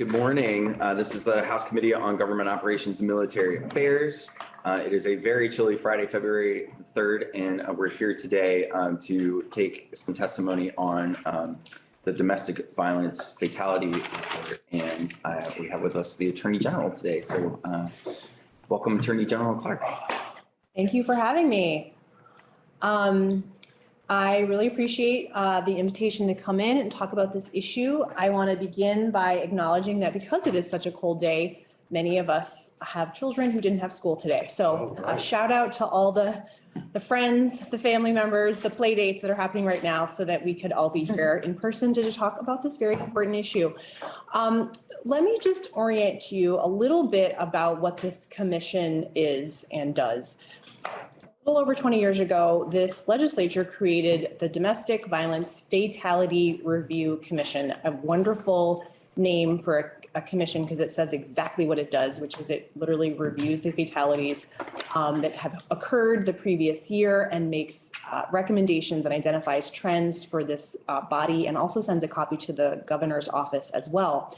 Good morning. Uh, This is the House Committee on Government Operations and Military Affairs. Uh, It is a very chilly Friday, February 3rd, and uh, we're here today um, to take some testimony on um, the domestic violence fatality. report. And uh, we have with us the Attorney General today. So uh, welcome Attorney General Clark. Thank you for having me. Um, I really appreciate uh, the invitation to come in and talk about this issue. I want to begin by acknowledging that because it is such a cold day, many of us have children who didn't have school today. So a shout out to all the, the friends, the family members, the play dates that are happening right now so that we could all be here in person to talk about this very important issue. Um, Let me just orient you a little bit about what this commission is and does. A little over 20 years ago, this legislature created the Domestic Violence Fatality Review Commission, a wonderful name for a a commission because it says exactly what it does, which is it literally reviews the fatalities um, that have occurred the previous year and makes uh, recommendations and identifies trends for this uh, body and also sends a copy to the governor's office as well.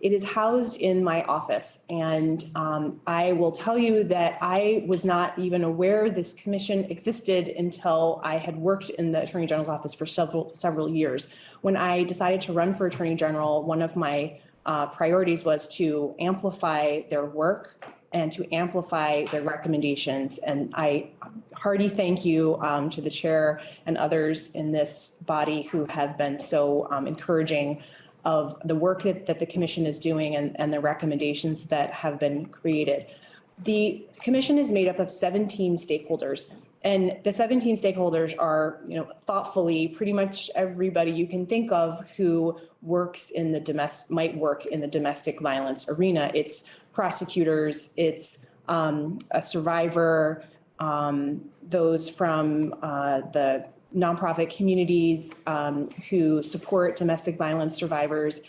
It is housed in my office and um, I will tell you that I was not even aware this commission existed until I had worked in the Attorney General's office for several, several years. When I decided to run for Attorney General, one of my uh, priorities was to amplify their work and to amplify their recommendations. And I hearty thank you um, to the chair and others in this body who have been so um, encouraging of the work that, that the commission is doing and, and the recommendations that have been created. The commission is made up of 17 stakeholders. And the 17 stakeholders are, you know, thoughtfully, pretty much everybody you can think of who works in the domestic, might work in the domestic violence arena. It's prosecutors, it's um, a survivor, um, those from uh, the nonprofit communities um, who support domestic violence survivors,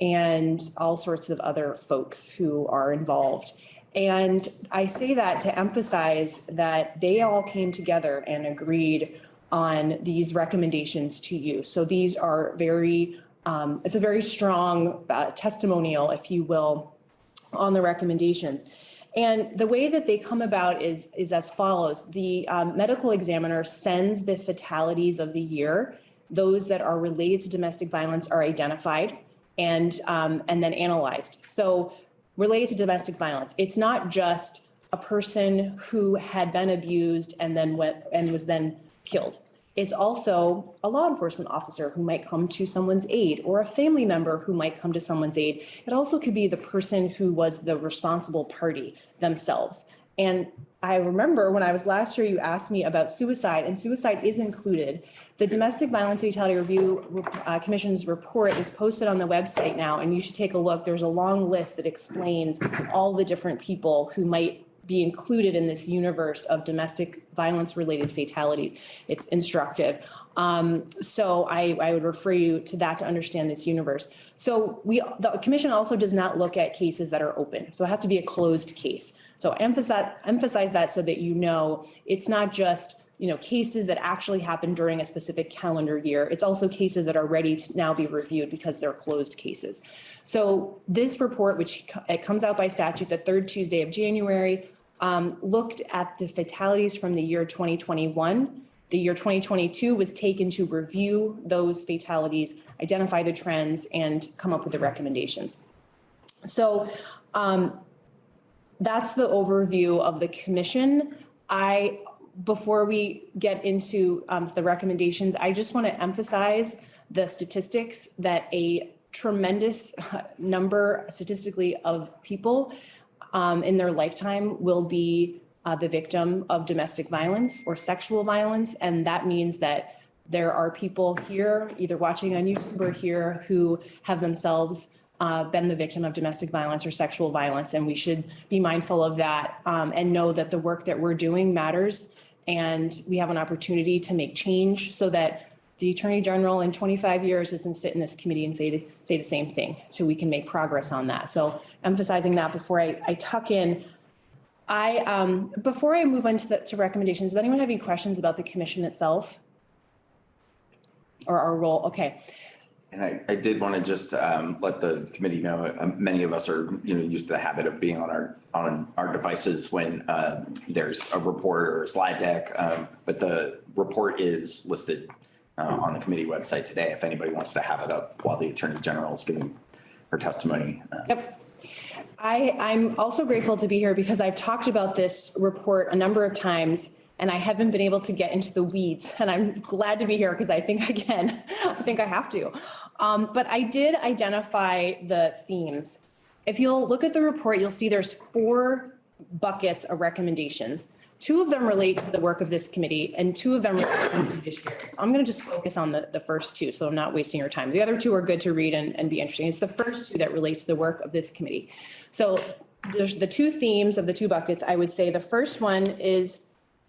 and all sorts of other folks who are involved. And I say that to emphasize that they all came together and agreed on these recommendations to you. So these are very, um, it's a very strong uh, testimonial, if you will, on the recommendations. And the way that they come about is, is as follows. The um, medical examiner sends the fatalities of the year. Those that are related to domestic violence are identified and, um, and then analyzed. So related to domestic violence. It's not just a person who had been abused and then went and was then killed. It's also a law enforcement officer who might come to someone's aid or a family member who might come to someone's aid. It also could be the person who was the responsible party themselves. And I remember when I was last year, you asked me about suicide and suicide is included. The Domestic Violence Fatality Review uh, Commission's report is posted on the website now, and you should take a look. There's a long list that explains all the different people who might be included in this universe of domestic violence related fatalities. It's instructive. Um, so I, I would refer you to that to understand this universe. So we, the commission also does not look at cases that are open. So it has to be a closed case. So emphasize, emphasize that so that you know it's not just you know, cases that actually happened during a specific calendar year. It's also cases that are ready to now be reviewed because they're closed cases. So this report, which it comes out by statute the third Tuesday of January, um, looked at the fatalities from the year 2021. The year 2022 was taken to review those fatalities, identify the trends, and come up with the recommendations. So um, that's the overview of the commission. I before we get into um, the recommendations, I just want to emphasize the statistics that a tremendous number statistically of people um, in their lifetime will be uh, the victim of domestic violence or sexual violence. And that means that there are people here, either watching on YouTube or here, who have themselves uh, been the victim of domestic violence or sexual violence. And we should be mindful of that um, and know that the work that we're doing matters and we have an opportunity to make change so that the Attorney General in 25 years doesn't sit in this committee and say, to, say the same thing. So we can make progress on that. So emphasizing that before I, I tuck in, I, um, before I move on to, the, to recommendations, does anyone have any questions about the commission itself? Or our role? Okay. And I, I did want to just um, let the committee know, um, many of us are, you know, used to the habit of being on our, on our devices when uh, there's a report or a slide deck. um, But the report is listed uh, on the committee website today, if anybody wants to have it up while the Attorney General is giving her testimony. Uh, Yep. I, I'm also grateful to be here because I've talked about this report a number of times and I haven't been able to get into the weeds and I'm glad to be here because I think I can. I think I have to. Um, but I did identify the themes. If you'll look at the report, you'll see there's four buckets of recommendations. Two of them relate to the work of this committee and two of them relate to the judiciary. So I'm going to just focus on the, the first two, so I'm not wasting your time. The other two are good to read and, and be interesting. It's the first two that relate to the work of this committee. So there's the two themes of the two buckets. I would say the first one is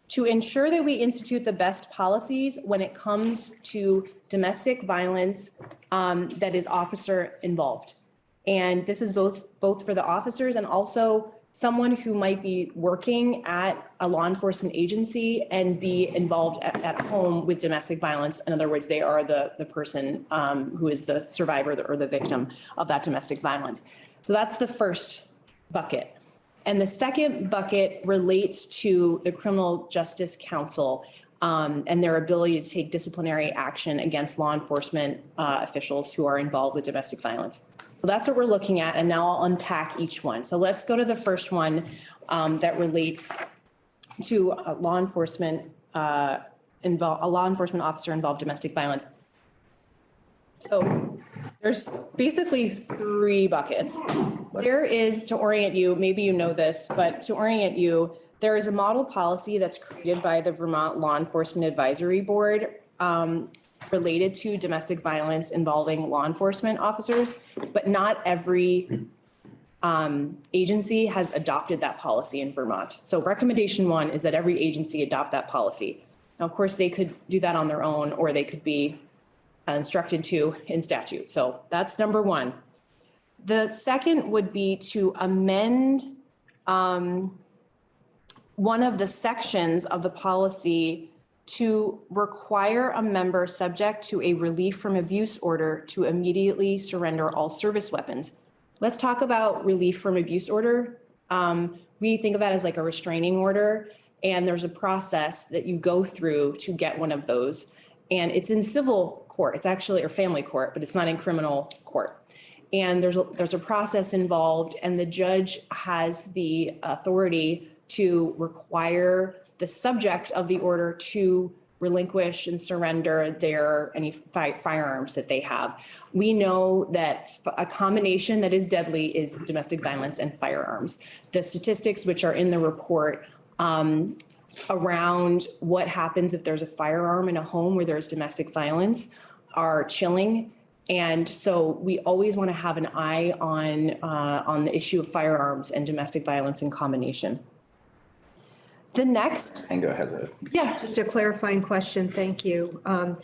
to ensure that we institute the best policies when it comes to domestic violence um, that is officer involved. And this is both, both for the officers and also someone who might be working at a law enforcement agency and be involved at, at home with domestic violence. In other words, they are the, the person um, who is the survivor or the victim of that domestic violence. So that's the first bucket. And the second bucket relates to the Criminal Justice Council um, and their ability to take disciplinary action against law enforcement uh, officials who are involved with domestic violence. So that's what we're looking at, and now I'll unpack each one. So let's go to the first one um, that relates to uh, law enforcement, uh, a law enforcement officer involved domestic violence. So there's basically three buckets. There is, to orient you, maybe you know this, but to orient you, there is a model policy that's created by the Vermont Law Enforcement Advisory Board um, related to domestic violence involving law enforcement officers, but not every um, agency has adopted that policy in Vermont. So recommendation one is that every agency adopt that policy. Now, of course, they could do that on their own, or they could be instructed to in statute. So that's number one. The second would be to amend um, one of the sections of the policy to require a member subject to a relief from abuse order to immediately surrender all service weapons. Let's talk about relief from abuse order. Um, we think of that as like a restraining order, and there's a process that you go through to get one of those. And it's in civil court. It's actually, or family court, but it's not in criminal court. And there's, a there's a process involved and the judge has the authority to require the subject of the order to relinquish and surrender their, any fi- firearms that they have. We know that a combination that is deadly is domestic violence and firearms. The statistics which are in the report um, around what happens if there's a firearm in a home where there's domestic violence are chilling. And so we always want to have an eye on, uh, on the issue of firearms and domestic violence in combination. The next, Hango has a, yeah, Just a clarifying question, thank you. Um,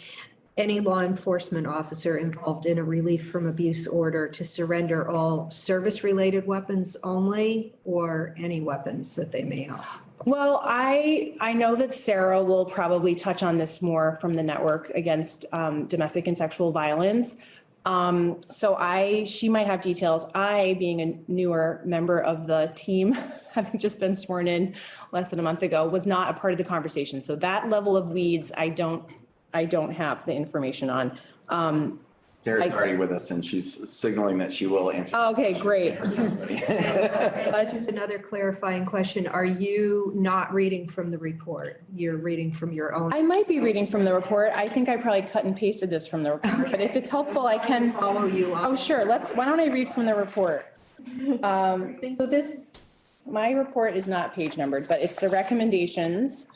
Any law enforcement officer involved in a relief from abuse order to surrender all service-related weapons only or any weapons that they may have? Well, I, I know that Sarah will probably touch on this more from the network against um, domestic and sexual violence. Um, so I, she might have details. I, being a newer member of the team, having just been sworn in less than a month ago, was not a part of the conversation. So that level of weeds, I don't, I don't have the information on. Um, Sarah's I- already with us and she's signaling that she will answer. okay, great. And Just another clarifying question, are you not reading from the report? You're reading from your own? I might be reading from the report. I think I probably cut and pasted this from the report, but if it's helpful, I can. Follow you Oh, sure. Let's, why don't I read from the report? Um, so this, my report is not page numbered, but it's the recommendations.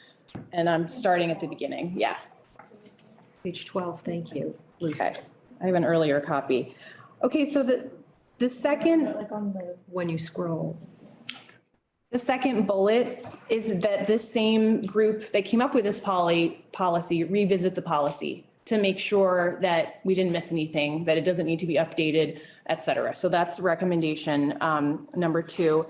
And I'm starting at the beginning. Yeah. Page 12, thank you. Okay. I have an earlier copy. Okay, so the, the second, When you scroll. the second bullet is that this same group that came up with this poly, policy, revisit the policy to make sure that we didn't miss anything, that it doesn't need to be updated, et cetera. So that's recommendation, um, number two.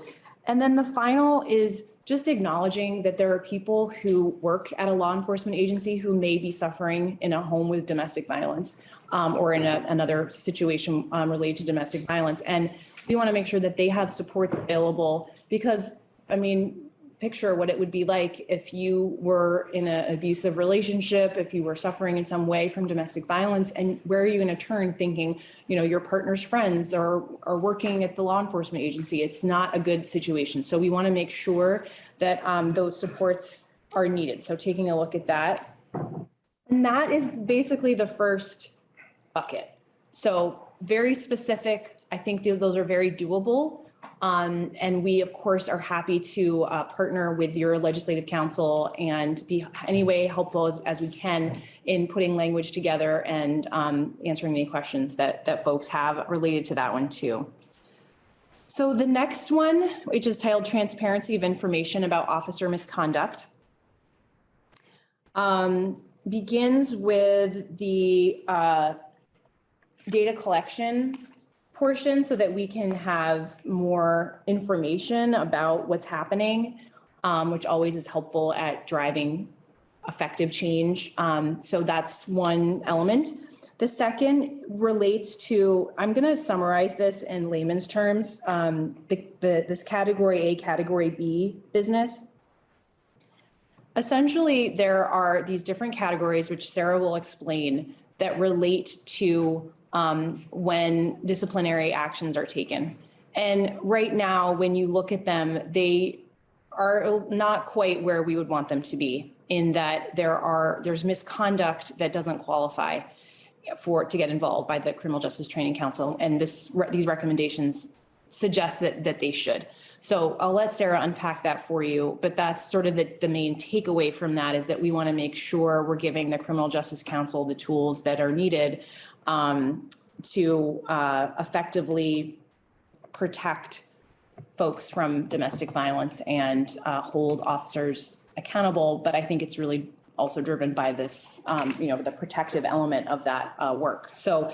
And then the final is just acknowledging that there are people who work at a law enforcement agency who may be suffering in a home with domestic violence um, or in a, another situation um, related to domestic violence. And we want to make sure that they have supports available because, I mean, picture what it would be like if you were in an abusive relationship, if you were suffering in some way from domestic violence, and where are you going to turn thinking, you know, your partner's friends are, are working at the law enforcement agency? It's not a good situation. So we want to make sure that um, those supports are needed. So taking a look at that. And that is basically the first bucket. So very specific. I think th- those are very doable. Um, and we, of course, are happy to uh, partner with your legislative council and be any way helpful as, as we can in putting language together and um, answering any questions that, that folks have related to that one too. So the next one, which is titled Transparency of Information about Officer Misconduct, um, begins with the uh, data collection portion so that we can have more information about what's happening, um, which always is helpful at driving effective change. Um, so that's one element. The second relates to, I'm going to summarize this in layman's terms, um, the, the, this category A, category B business. Essentially, there are these different categories, which Sarah will explain, that relate to um, when disciplinary actions are taken. And right now, when you look at them, they are not quite where we would want them to be in that there are, there's misconduct that doesn't qualify for, to get involved by the Criminal Justice Training Council. And this, these recommendations suggest that, that they should. So I'll let Sarah unpack that for you, but that's sort of the, the main takeaway from that is that we want to make sure we're giving the Criminal Justice Council the tools that are needed um, to uh, effectively protect folks from domestic violence and uh, hold officers accountable. But I think it's really also driven by this, um, you know, the protective element of that uh, work. So,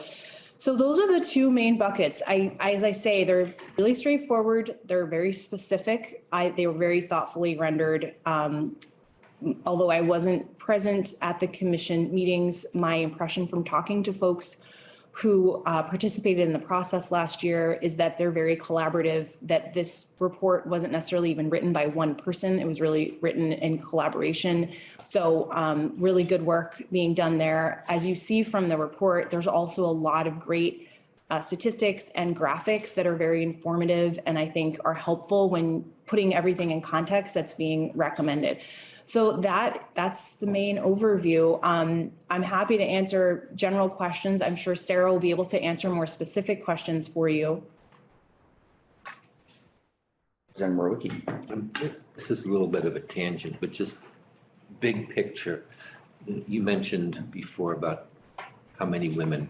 so those are the two main buckets. I, as I say, they're really straightforward. They're very specific. I, they were very thoughtfully rendered. Um, although I wasn't present at the commission meetings, my impression from talking to folks who uh, participated in the process last year is that they're very collaborative, that this report wasn't necessarily even written by one person. It was really written in collaboration. So um, really good work being done there. As you see from the report, there's also a lot of great uh, statistics and graphics that are very informative and I think are helpful when putting everything in context that's being recommended. So that, that's the main overview. Um, I'm happy to answer general questions. I'm sure Sarah will be able to answer more specific questions for you. Representative Mrowicki. This is a little bit of a tangent, but just big picture. You mentioned before about how many women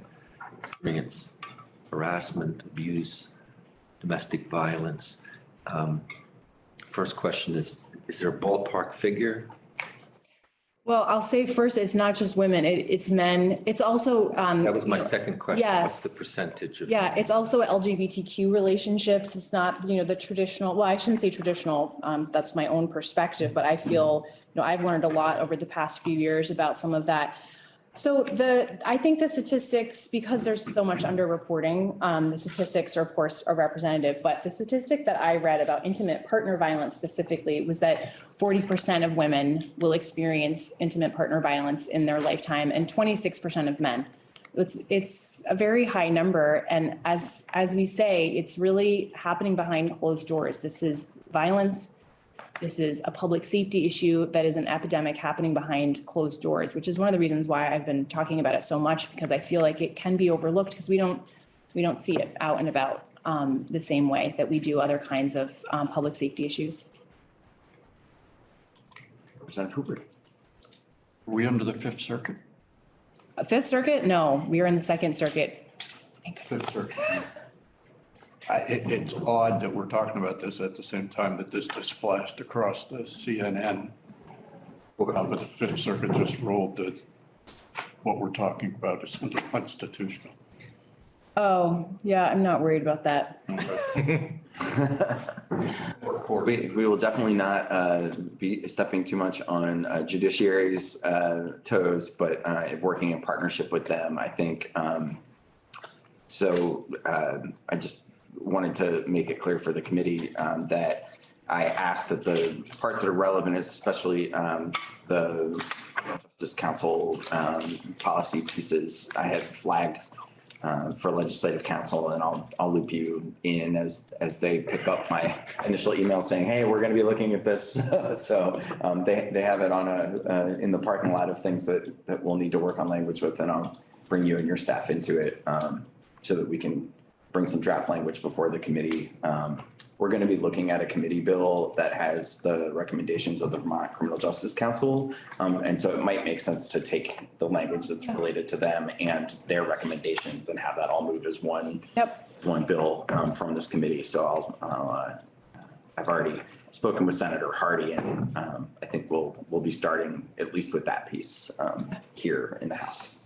experience harassment, abuse, domestic violence. Um, First question is, is there a ballpark figure? Well, I'll say first, it's not just women, it, it's men. It's also, um. That was my second question. What's the yes. percentage of? Yeah, it's also LGBTQ relationships. It's not, you know, the traditional, well, I shouldn't say traditional, um, that's my own perspective, but I feel, you know, I've learned a lot over the past few years about some of that. So the, I think the statistics, because there's so much underreporting, um, the statistics are of course are representative, but the statistic that I read about intimate partner violence specifically was that forty percent of women will experience intimate partner violence in their lifetime and twenty-six percent of men. It's, it's a very high number. And as, as we say, it's really happening behind closed doors. This is violence. This is a public safety issue that is an epidemic happening behind closed doors, which is one of the reasons why I've been talking about it so much, because I feel like it can be overlooked because we don't, we don't see it out and about um, the same way that we do other kinds of um, public safety issues. Representative Hooper. Are we under the Fifth Circuit? Uh, Fifth Circuit? No, we are in the Second Circuit. Fifth Circuit. I, it, it's odd that we're talking about this at the same time that this just flashed across the CNN. Uh, But the Fifth Circuit just ruled that what we're talking about is unconstitutional. Oh, yeah, I'm not worried about that. We, we will definitely not uh, be stepping too much on uh, judiciary's uh, toes, but uh, working in partnership with them, I think. um, So uh, I just wanted to make it clear for the committee um, that I asked that the parts that are relevant, especially um, the Justice Council um, policy pieces, I had flagged uh, for legislative council and I'll, I'll loop you in as, as they pick up my initial email saying, hey, we're going to be looking at this. So um, they, they have it on a, uh, in the parking lot of things that, that we'll need to work on language with and I'll bring you and your staff into it um, so that we can bring some draft language before the committee. Um, We're going to be looking at a committee bill that has the recommendations of the Vermont Criminal Justice Council. Um, And so it might make sense to take the language that's related to them and their recommendations and have that all moved as one Yep. as one bill um, from this committee. So I'll, I'll, uh, I've already spoken with Senator Hardy and um, I think we'll, we'll be starting at least with that piece um, here in the House.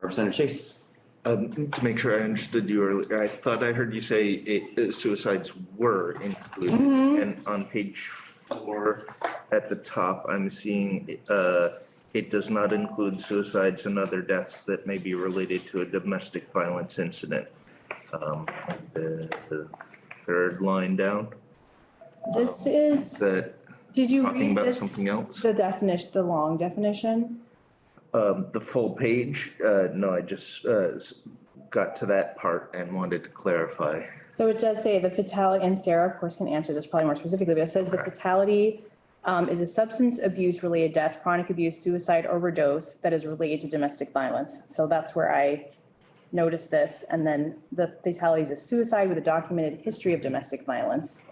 Representative Chase. Um, to make sure I understood you earlier, I thought I heard you say it, uh, suicides were included. And on page four at the top, I'm seeing, uh, it does not include suicides and other deaths that may be related to a domestic violence incident. Um, the, the third line down, This is is, did you read about this, something else? the definition, the long definition? Um, the full page, uh, no, I just, uh, s- got to that part and wanted to clarify. So it does say the fatality, and Sarah, of course, can answer this probably more specifically, but it says the fatality um, is a substance abuse related death, chronic abuse, suicide, overdose that is related to domestic violence. So that's where I noticed this. And then the fatality is a suicide with a documented history of domestic violence.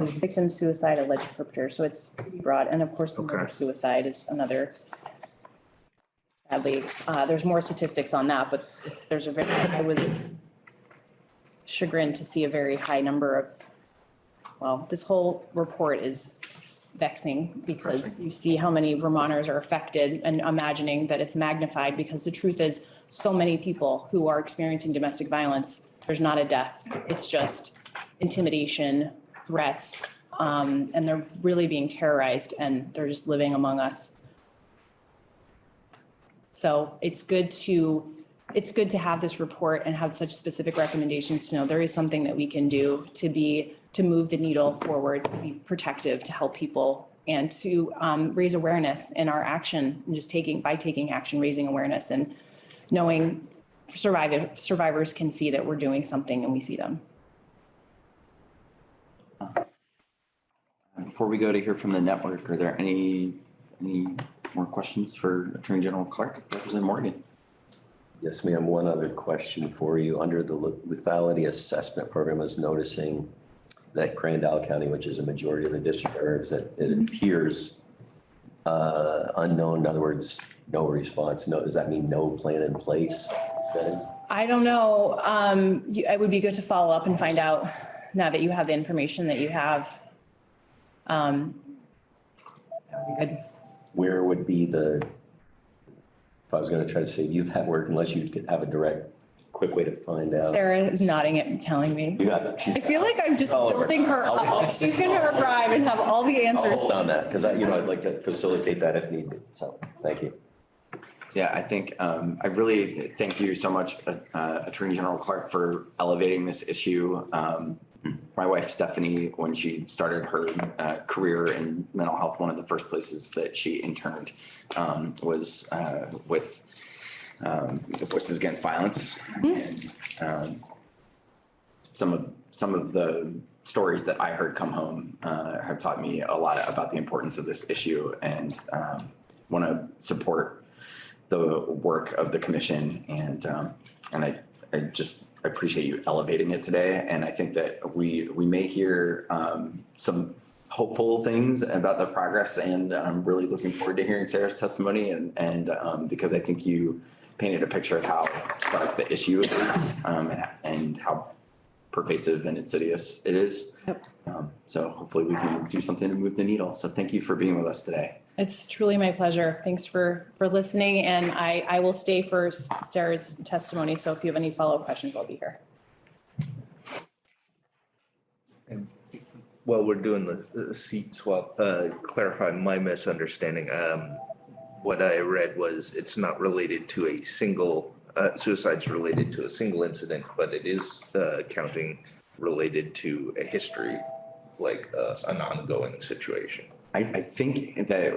Victim suicide, alleged perpetrator. So it's pretty broad. And of course, the murder Okay. suicide is another. Sadly, uh, there's more statistics on that, but it's, there's a very, I was chagrined to see a very high number of, well, this whole report is vexing because you see how many Vermonters are affected and imagining that it's magnified because the truth is so many people who are experiencing domestic violence, there's not a death. It's just intimidation, threats, um, and they're really being terrorized and they're just living among us. So it's good to, it's good to have this report and have such specific recommendations to know there is something that we can do to be, to move the needle forward, to be protective, to help people and to um, raise awareness in our action and just taking, by taking action, raising awareness and knowing survivor, survivors can see that we're doing something and we see them. Before we go to hear from the network, are there any, any more questions for Attorney General Clark? Representative Morgan? Yes, ma'am. One other question for you. Under the lethality assessment program is noticing that Grand Isle County, which is a majority of the district areas, that it appears uh, unknown, in other words, no response. No, does that mean no plan in place then? I don't know, um, you- it would be good to follow up and find out now that you have the information that you have. Um, that would be good. Where would be the, if I was going to try to save you that work, unless you could have a direct, quick way to find out. Sarah is nodding at telling me. You got, she's. I feel like I'm just I'll- building her I'll- up. She's gonna arrive and have all the I'll answers. hold on that, because I, you know, I'd like to facilitate that if need be. So, thank you. Yeah, I think, um, I really thank you so much, uh, Attorney General Clark, for elevating this issue. Um, my wife Stephanie, when she started her, uh, career in mental health, one of the first places that she interned, um, was, uh, with, um, the Voices Against Violence. And, um, some of, some of the stories that I heard come home, uh, have taught me a lot about the importance of this issue and, um, want to support the work of the commission and, um, and I, I just appreciate you elevating it today. And I think that we, we may hear, um, some hopeful things about the progress and I'm really looking forward to hearing Sarah's testimony and, and, um, because I think you painted a picture of how stark the issue is, um, and how pervasive and insidious it is. Um, So hopefully we can do something to move the needle. So thank you for being with us today. It's truly my pleasure. Thanks for, for listening and I, I will stay for Sarah's testimony. So if you have any follow-up questions, I'll be here. While we're doing the uh, seat swap, uh, clarify my misunderstanding. Um, what I read was it's not related to a single, uh, suicide's related to a single incident, but it is, uh, counting related to a history, like, uh, an ongoing situation. I, I think that,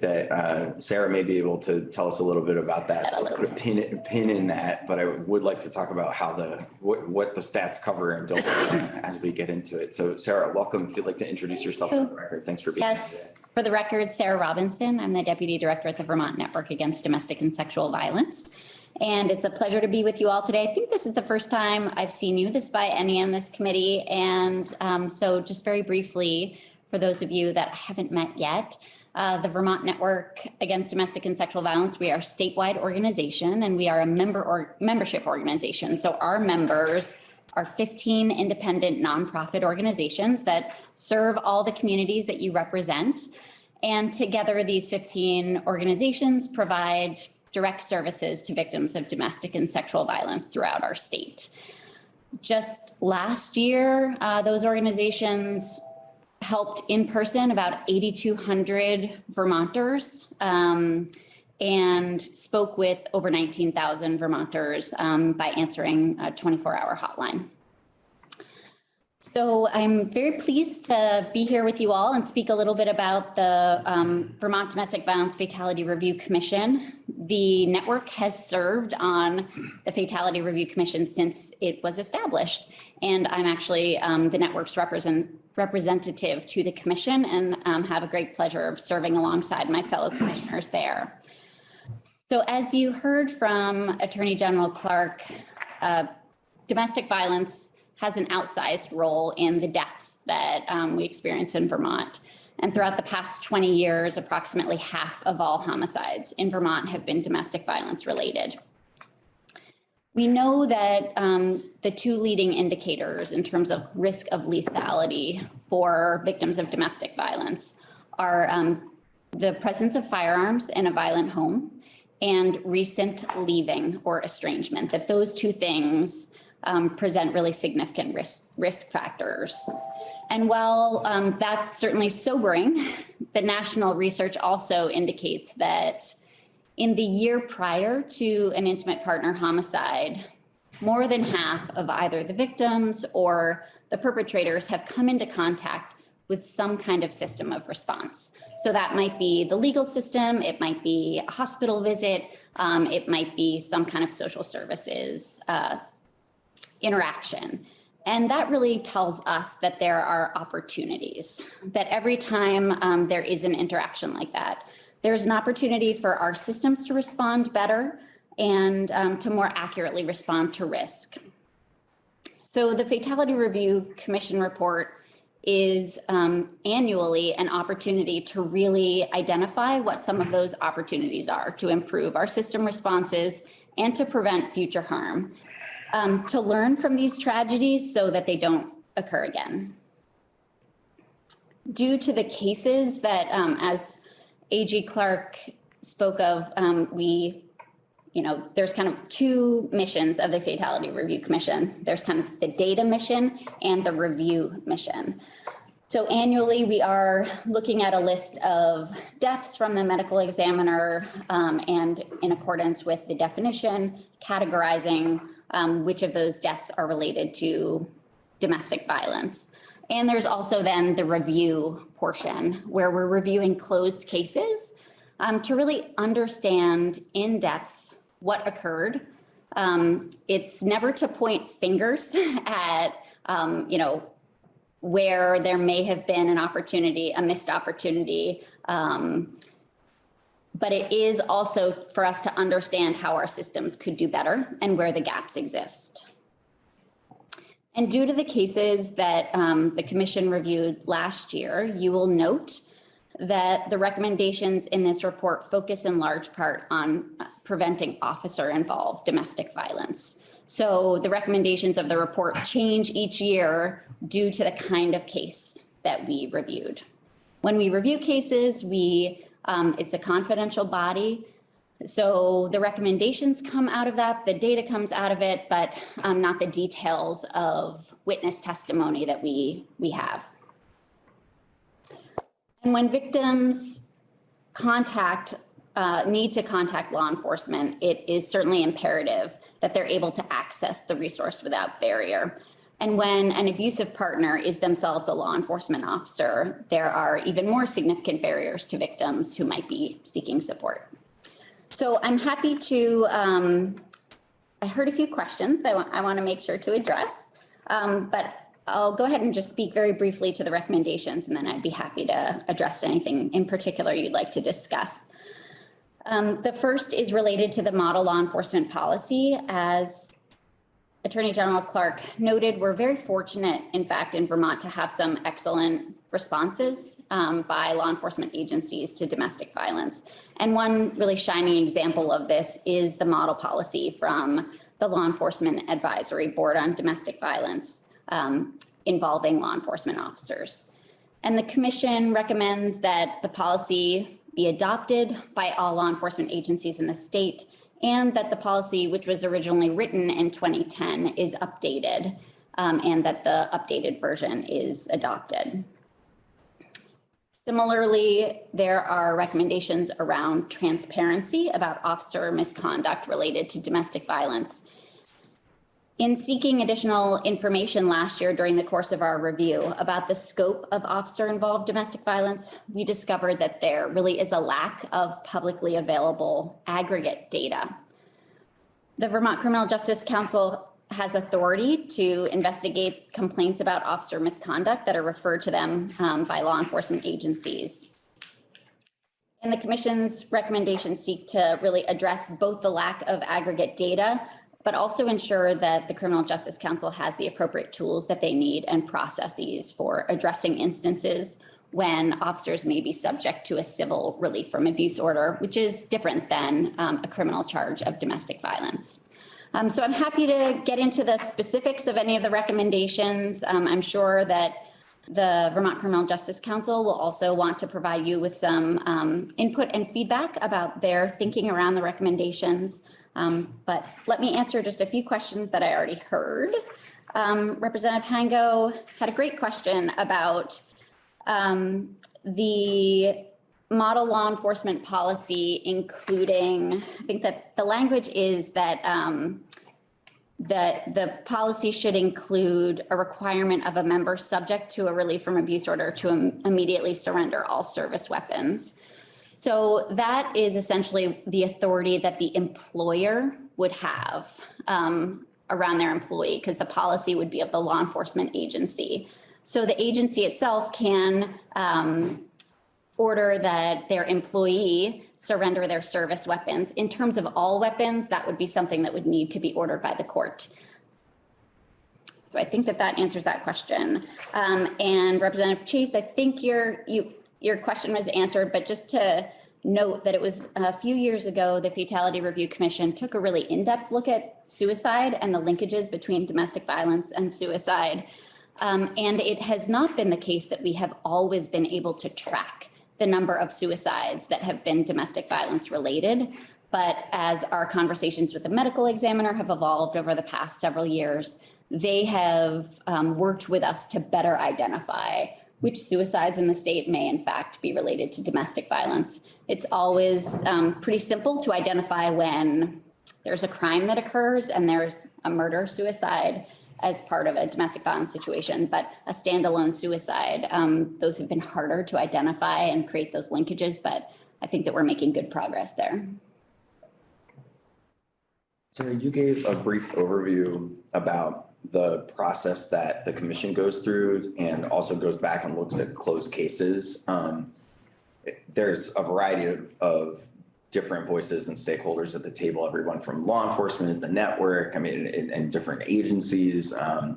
that uh, Sarah may be able to tell us a little bit about that. So let's put a pin, a pin in that, but I would like to talk about how the, what, what the stats cover and don't as we get into it. So Sarah, welcome. If you'd like to introduce yourself on the record. Thanks for being here Yes, today. for the record, Sarah Robinson. I'm the Deputy Director at the Vermont Network Against Domestic and Sexual Violence. And it's a pleasure to be with you all today. I think this is the first time I've seen you this by any on this committee. And um, so just very briefly, for those of you that haven't met yet, uh, the Vermont Network Against Domestic and Sexual Violence, we are a statewide organization and we are a member or membership organization. So our members are 15 independent nonprofit organizations that serve all the communities that you represent. And together, these 15 organizations provide direct services to victims of domestic and sexual violence throughout our state. Just last year, uh, those organizations helped in person about 8,200 Vermonters um, and spoke with over 19,000 Vermonters um, by answering a 24-hour hotline. So I'm very pleased to be here with you all and speak a little bit about the um, Vermont Domestic Violence Fatality Review Commission. The network has served on the Fatality Review Commission since it was established. And I'm actually um, the network's represent, representative to the commission and um, have a great pleasure of serving alongside my fellow commissioners there. So as you heard from Attorney General Clark, uh, domestic violence has an outsized role in the deaths that um, we experience in Vermont. And throughout the past 20 years, approximately half of all homicides in Vermont have been domestic violence related. We know that um, the two leading indicators in terms of risk of lethality for victims of domestic violence are um, the presence of firearms in a violent home and recent leaving or estrangement, that those two things um, present really significant risk, risk factors. And while um, that's certainly sobering, the national research also indicates that in the year prior to an intimate partner homicide, more than half of either the victims or the perpetrators have come into contact with some kind of system of response. So that might be the legal system, it might be a hospital visit, um, it might be some kind of social services uh, interaction. And that really tells us that there are opportunities, that every time um, there is an interaction like that, there's an opportunity for our systems to respond better and um, to more accurately respond to risk. So the Fatality Review Commission report is um, annually an opportunity to really identify what some of those opportunities are to improve our system responses and to prevent future harm um, to learn from these tragedies so that they don't occur again. Due to the cases that, um, as AG Clark spoke of, um, we, you know, there's kind of two missions of the Fatality Review Commission. There's kind of the data mission and the review mission. So annually, we are looking at a list of deaths from the medical examiner um, and in accordance with the definition, categorizing um, which of those deaths are related to domestic violence. And there's also then the review portion where we're reviewing closed cases um, to really understand in depth what occurred. Um, it's never to point fingers at, um, you know, where there may have been an opportunity, a missed opportunity, um, but it is also for us to understand how our systems could do better and where the gaps exist. And due to the cases that um, the commission reviewed last year, you will note that the recommendations in this report focus in large part on uh, preventing officer involved domestic violence. So the recommendations of the report change each year due to the kind of case that we reviewed. When we review cases, we, um, it's a confidential body. So the recommendations come out of that, the data comes out of it, but, um, not the details of witness testimony that we, we have. And when victims contact, uh, need to contact law enforcement, it is certainly imperative that they're able to access the resource without barrier. And when an abusive partner is themselves a law enforcement officer, there are even more significant barriers to victims who might be seeking support. So I'm happy to, um, I heard a few questions that I want to make sure to address. Um, but I'll go ahead and just speak very briefly to the recommendations and then I'd be happy to address anything in particular you'd like to discuss. Um, the first is related to the model law enforcement policy. As Attorney General Clark noted, we're very fortunate, in fact, in Vermont to have some excellent responses um, by law enforcement agencies to domestic violence. And one really shining example of this is the model policy from the Law Enforcement Advisory Board on Domestic Violence um, involving law enforcement officers. And the commission recommends that the policy be adopted by all law enforcement agencies in the state and that the policy, which was originally written in 2010, is updated um, and that the updated version is adopted. Similarly, there are recommendations around transparency about officer misconduct related to domestic violence. In seeking additional information last year during the course of our review about the scope of officer-involved domestic violence, we discovered that there really is a lack of publicly available aggregate data. The Vermont Criminal Justice Council has authority to investigate complaints about officer misconduct that are referred to them um, by law enforcement agencies. And the commission's recommendations seek to really address both the lack of aggregate data, but also ensure that the Criminal Justice Council has the appropriate tools that they need and processes for addressing instances when officers may be subject to a civil relief from abuse order, which is different than um, a criminal charge of domestic violence. Um, so I'm happy to get into the specifics of any of the recommendations. Um, I'm sure that the Vermont Criminal Justice Council will also want to provide you with some um, input and feedback about their thinking around the recommendations. Um, but let me answer just a few questions that I already heard. Um, Representative Hango had a great question about um, the model law enforcement policy, including, I think that the language is that um, that the policy should include a requirement of a member subject to a relief from abuse order to im- immediately surrender all service weapons. So that is essentially the authority that the employer would have um, around their employee, because the policy would be of the law enforcement agency. So the agency itself can um, order that their employee surrender their service weapons. In terms of all weapons, that would be something that would need to be ordered by the court. So I think that that answers that question. Um, and Representative Chase, I think your, you, your question was answered, but just to note that it was a few years ago, the Fatality Review Commission took a really in-depth look at suicide and the linkages between domestic violence and suicide. Um, and it has not been the case that we have always been able to track the number of suicides that have been domestic violence related. But as our conversations with the medical examiner have evolved over the past several years, they have um, worked with us to better identify which suicides in the state may in fact be related to domestic violence. It's always um, pretty simple to identify when there's a crime that occurs and there's a murder suicide as part of a domestic violence situation, but a standalone suicide, um, those have been harder to identify and create those linkages, but I think that we're making good progress there. Sarah, you gave a brief overview about the process that the commission goes through and also goes back and looks at closed cases. Um, there's a variety of different voices and stakeholders at the table, everyone from law enforcement, the network, I mean, and, and different agencies. Um,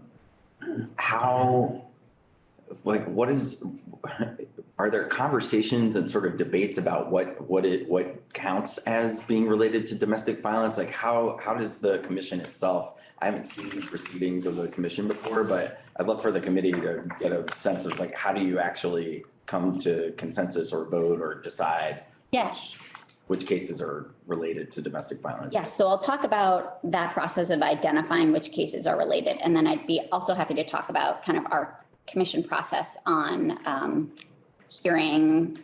how, like, what is, are there conversations and sort of debates about what, what it, what counts as being related to domestic violence? Like how, how does the commission itself, I haven't seen the proceedings of the commission before, but I'd love for the committee to get a sense of like, how do you actually come to consensus or vote or decide Yes. Which cases are related to domestic violence? Yes, so I'll talk about that process of identifying which cases are related, and then I'd be also happy to talk about kind of our commission process on um, hearing,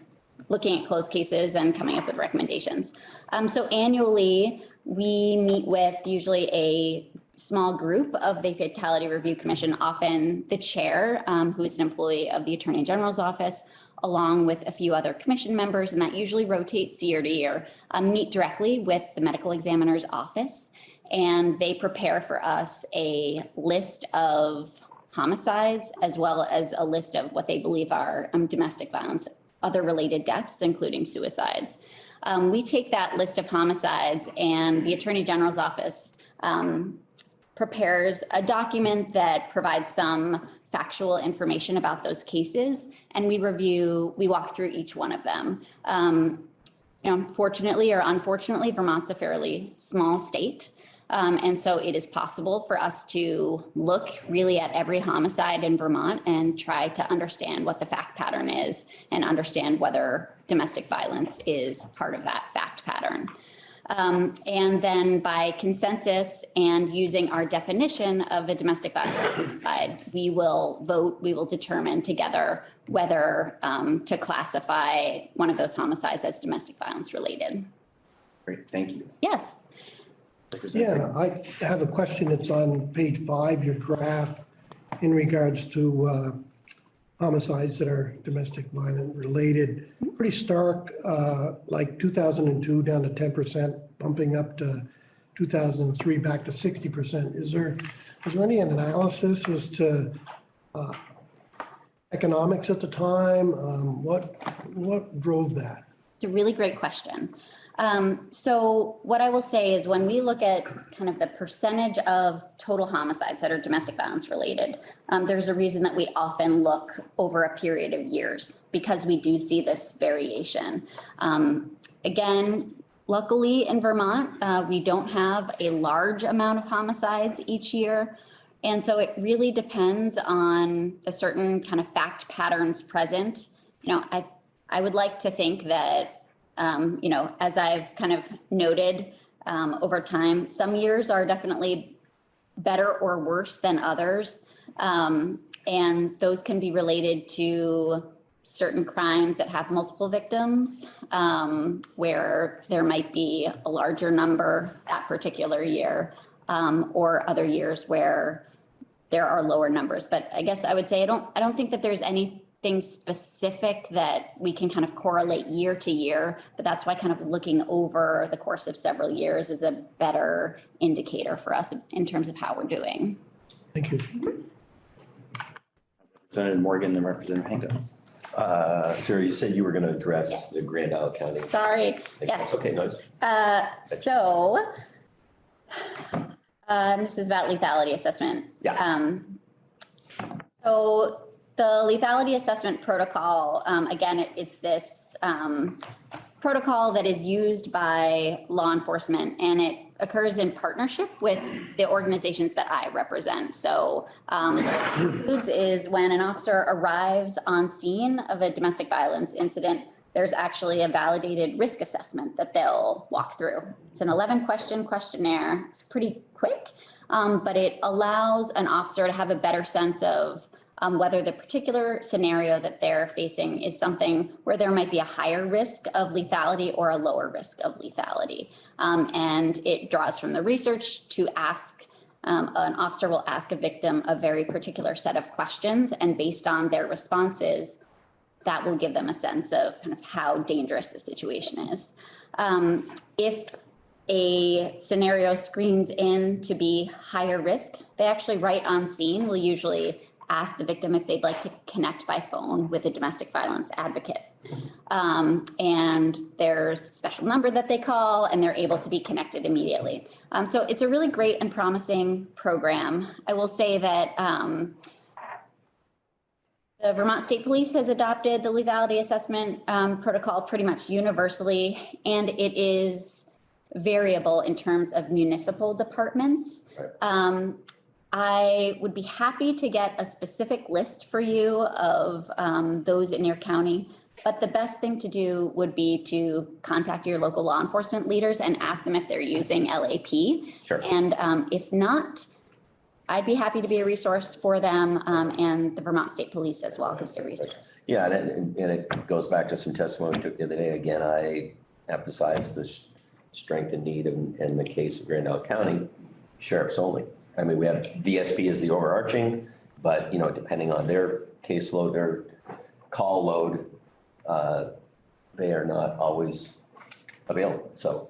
looking at closed cases and coming up with recommendations. Um, So annually, we meet with usually a small group of the Fatality Review Commission, often the chair, um, who is an employee of the Attorney General's office, along with a few other commission members, and that usually rotates year to year, um, meet directly with the medical examiner's office. And they prepare for us a list of homicides as well as a list of what they believe are um, domestic violence, other related deaths, including suicides. Um, we take that list of homicides and the Attorney General's office um, prepares a document that provides some factual information about those cases. And we review, we walk through each one of them. Um, you know, fortunately or unfortunately, Vermont's a fairly small state. Um, and so it is possible for us to look really at every homicide in Vermont and try to understand what the fact pattern is and understand whether domestic violence is part of that fact pattern. Um, and then by consensus and using our definition of a domestic violence homicide, we will vote, we will determine together whether um, to classify one of those homicides as domestic violence related. Great, thank you. Yes. Yeah, I have a question. It's on page five, your draft, in regards to uh, homicides that are domestic violent related. Pretty stark, uh, like 2002 down to 10%, bumping up to 2003 back to 60%. Is there, is there any analysis as to uh, economics at the time? Um, What, what drove that? It's a really great question. Um, so what I will say is when we look at kind of the percentage of total homicides that are domestic violence related, um, there's a reason that we often look over a period of years because we do see this variation. Um, again, luckily in Vermont, uh, we don't have a large amount of homicides each year. And so it really depends on the certain kind of fact patterns present. You know, I, I would like to think that um, you know, as I've kind of noted, um, over time, some years are definitely better or worse than others. Um, and those can be related to certain crimes that have multiple victims, um, where there might be a larger number that particular year, um, or other years where there are lower numbers. But I guess I would say I don't, I don't think that there's anything specific that we can kind of correlate year to year, but that's why kind of looking over the course of several years is a better indicator for us in terms of how we're doing. Thank you. Representative Morgan, then Representative Hango. Uh, Sarah, you said you were going to address the Grand Isle County. Sorry, yes. Okay, nice. Uh, so, uh, this is about lethality assessment. Yeah. Um, so the lethality assessment protocol, um, again, it- it's this, um, protocol that is used by law enforcement and it occurs in partnership with the organizations that I represent. So, um, is when an officer arrives on scene of a domestic violence incident, there's actually a validated risk assessment that they'll walk through. It's an 11 question questionnaire. It's pretty quick, um, but it allows an officer to have a better sense of um, whether the particular scenario that they're facing is something where there might be a higher risk of lethality or a lower risk of lethality. Um, and it draws from the research to ask um, an officer will ask a victim a very particular set of questions and based on their responses, that will give them a sense of kind of how dangerous the situation is. Um, if a scenario screens in to be higher risk, they actually right on scene will usually ask the victim if they'd like to connect by phone with a domestic violence advocate. Um, and there's a special number that they call and they're able to be connected immediately. Um, so it's a really great and promising program. I will say that, um, The Vermont State Police has adopted the lethality assessment um, protocol pretty much universally, and it is variable in terms of municipal departments. Um, I would be happy to get a specific list for you of um, those in your county. But the best thing to do would be to contact your local law enforcement leaders and ask them if they're using LAP. Sure. And um, if not, I'd be happy to be a resource for them um, and the Vermont State Police as well could be a resource. Yeah, and it, and it goes back to some testimony we took the other day. Again, I emphasize the strength and need in, in the case of Grand Isle County, sheriffs only. I mean, we have VSP as the overarching, but, you know, depending on their caseload, their call load, uh, they are not always available. So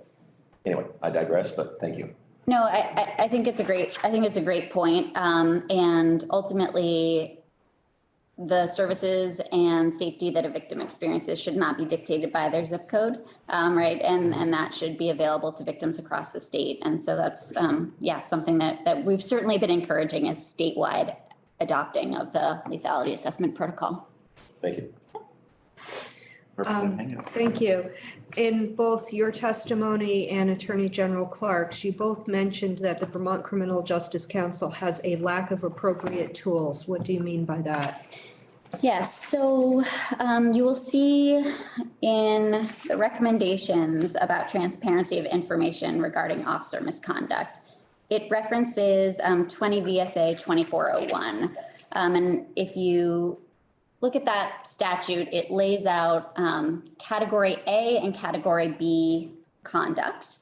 anyway, I digress, but thank you. No, I, I, I think it's a great, I think it's a great point. Um, and ultimately, the services and safety that a victim experiences should not be dictated by their zip code, um, right? And, and that should be available to victims across the state. And so that's, um, yeah, something that, that we've certainly been encouraging is statewide adopting of the lethality assessment protocol. Thank you. Representative Hango. Thank you. In both your testimony and Attorney General Clark's, you both mentioned that the Vermont Criminal Justice Council has a lack of appropriate tools. What do you mean by that? Yes, so um, you will see in the recommendations about transparency of information regarding officer misconduct. It references um, 20 VSA 2401. Um, And if you look at that statute, it lays out um, category A and category B conduct.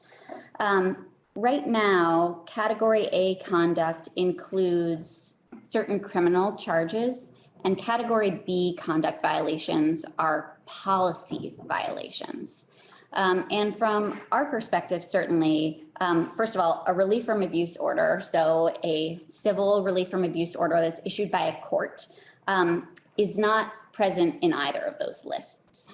Um, Right now, category A conduct includes certain criminal charges and category B conduct violations are policy violations. Um, and from our perspective, certainly, um, first of all, a relief from abuse order, so a civil relief from abuse order that's issued by a court, um, is not present in either of those lists.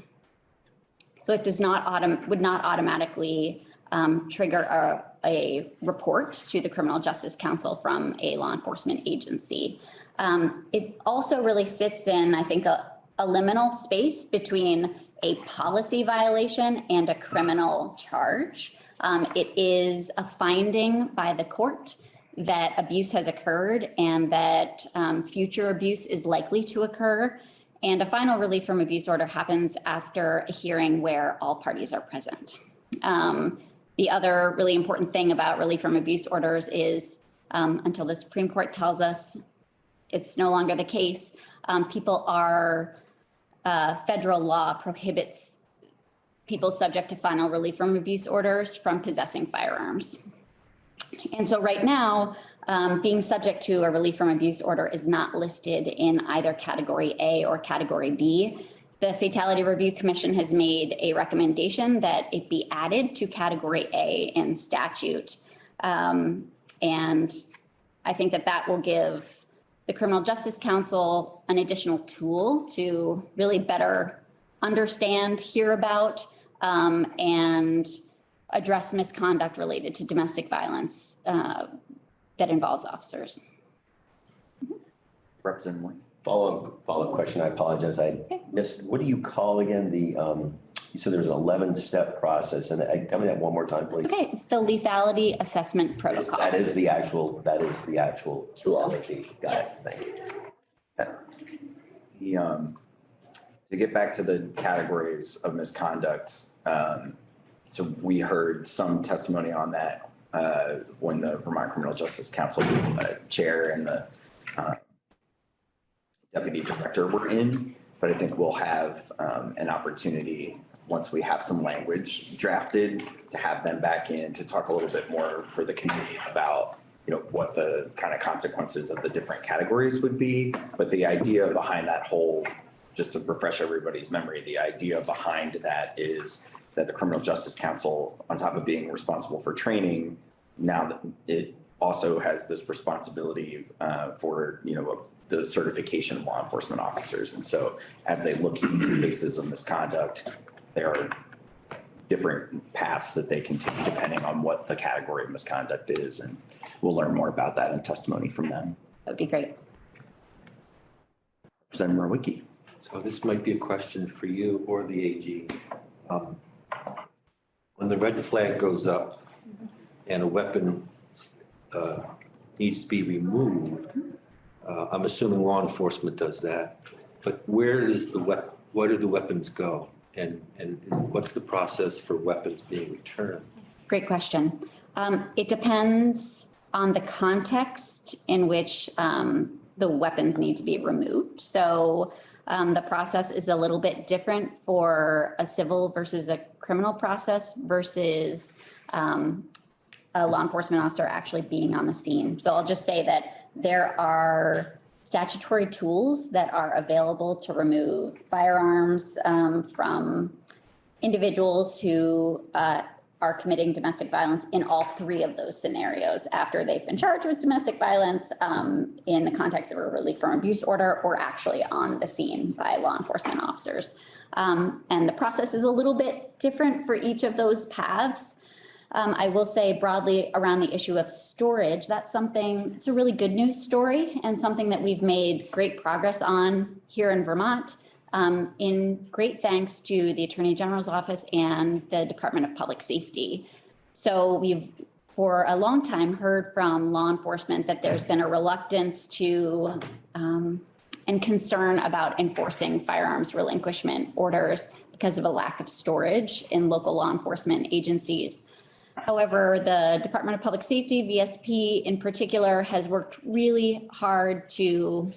So it does not autom, would not automatically um, trigger a, a report to the Criminal Justice Council from a law enforcement agency. Um, it also really sits in, I think, a, a liminal space between a policy violation and a criminal charge. Um, it is a finding by the court that abuse has occurred and that um, future abuse is likely to occur. And a final relief from abuse order happens after a hearing where all parties are present. Um, the other really important thing about relief from abuse orders is um, until the Supreme Court tells us it's no longer the case, um, people are, uh, federal law prohibits people subject to final relief from abuse orders from possessing firearms. And so right now, um, being subject to a relief from abuse order is not listed in either category A or category B. The Fatality Review Commission has made a recommendation that it be added to category A in statute. Um, and I think that that will give the Criminal Justice Council an additional tool to really better understand, hear about, um, and address misconduct related to domestic violence uh, that involves officers. Representative Moore. Follow, follow-up question, I apologize, I missed, what do you call again the, um, you said there's an eleven-step process, and I, tell me that one more time, please. Okay, it's the lethality assessment Is- protocol. That is the actual, that is the actual. Tool. LAP. Got it, thank you. The, um, to get back to the categories of misconduct, um, so we heard some testimony on that, uh, when the Vermont Criminal Justice Council, uh, Chair and the, uh, Deputy Director were in, but I think we'll have, um, an opportunity, once we have some language drafted, to have them back in to talk a little bit more for the committee about, you know, what the kind of consequences of the different categories would be. But the idea behind that whole, just to refresh everybody's memory, the idea behind that is that the Criminal Justice Council, on top of being responsible for training, now that it also has this responsibility uh, for, you know, the certification of law enforcement officers. And so as they look into cases of misconduct, there are different paths that they can take depending on what the category of misconduct is. And we'll learn more about that in testimony from them. That would be great. Representative Mrowicki. So this might be a question for you or the AG. Um, When the red flag goes up and a weapon uh, needs to be removed, uh, I'm assuming law enforcement does that. But where does the wep, where do the weapons go? And, and what's the process for weapons being returned? Great question. Um, it depends on the context in which, um, the weapons need to be removed. So, um, the process is a little bit different for a civil versus a criminal process versus, um, a law enforcement officer actually being on the scene. So I'll just say that there are statutory tools that are available to remove firearms, um, from individuals who uh, are committing domestic violence in all three of those scenarios after they've been charged with domestic violence um, in the context of a relief from abuse order or actually on the scene by law enforcement officers. Um, And the process is a little bit different for each of those paths. Um, I will say broadly around the issue of storage, that's something, it's a really good news story and something that we've made great progress on here in Vermont. Um, in great thanks to the Attorney General's office and the Department of Public Safety. So we've, for a long time, heard from law enforcement that there's been a reluctance to, um, and concern about enforcing firearms relinquishment orders because of a lack of storage in local law enforcement agencies. However, the Department of Public Safety, VSP in particular, has worked really hard to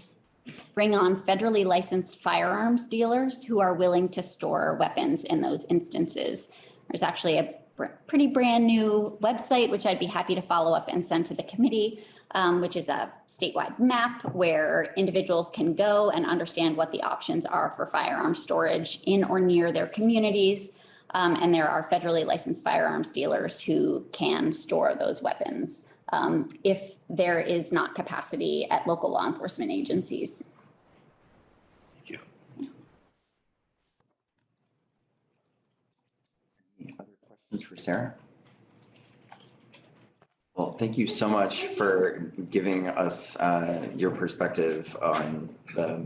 bring on federally licensed firearms dealers who are willing to store weapons in those instances. There's actually a pretty brand new website, which I'd be happy to follow up and send to the committee, um, which is a statewide map where individuals can go and understand what the options are for firearm storage in or near their communities. Um, and there are federally licensed firearms dealers who can store those weapons um, if there is not capacity at local law enforcement agencies. Thank you. Any other questions for Sarah? Well, thank you so much for giving us uh, your perspective on the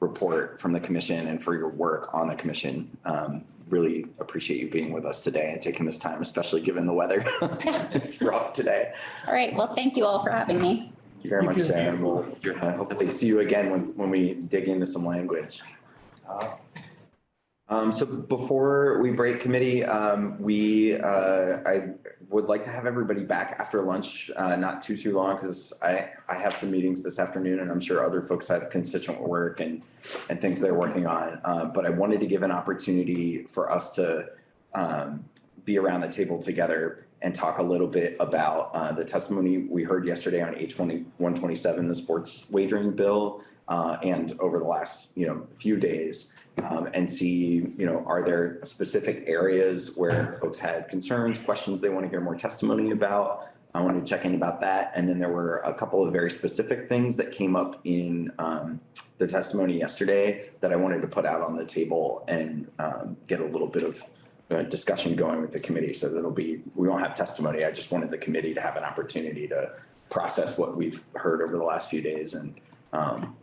report from the commission and for your work on the commission. Um, Really appreciate you being with us today and taking this time, especially given the weather. It's rough today. All right, well, thank you all for having me. Thank you very much, Sarah. We'll uh, hopefully see you again when, when we dig into some language. Um, so before we break committee, um, we, uh, I would like to have everybody back after lunch, uh, not too, too long, because I, I have some meetings this afternoon and I'm sure other folks have constituent work and, and things they're working on. Uh, but I wanted to give an opportunity for us to, um, be around the table together and talk a little bit about, uh, the testimony we heard yesterday on H twenty, one twenty-seven, the sports wagering bill, uh, and over the last, you know, few days um, and see, you know, are there specific areas where folks had concerns, questions they want to hear more testimony about? I wanted to check in about that. And then there were a couple of very specific things that came up in um, the testimony yesterday that I wanted to put out on the table and um, get a little bit of uh, discussion going with the committee. So that'll be, we won't have testimony. I just wanted the committee to have an opportunity to process what we've heard over the last few days and, um,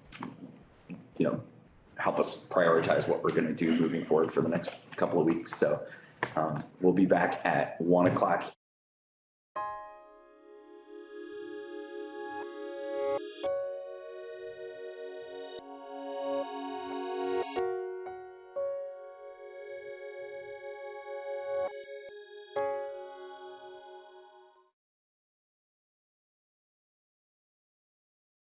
you know, help us prioritize what we're gonna do moving forward for the next couple of weeks. So um, we'll be back at one o'clock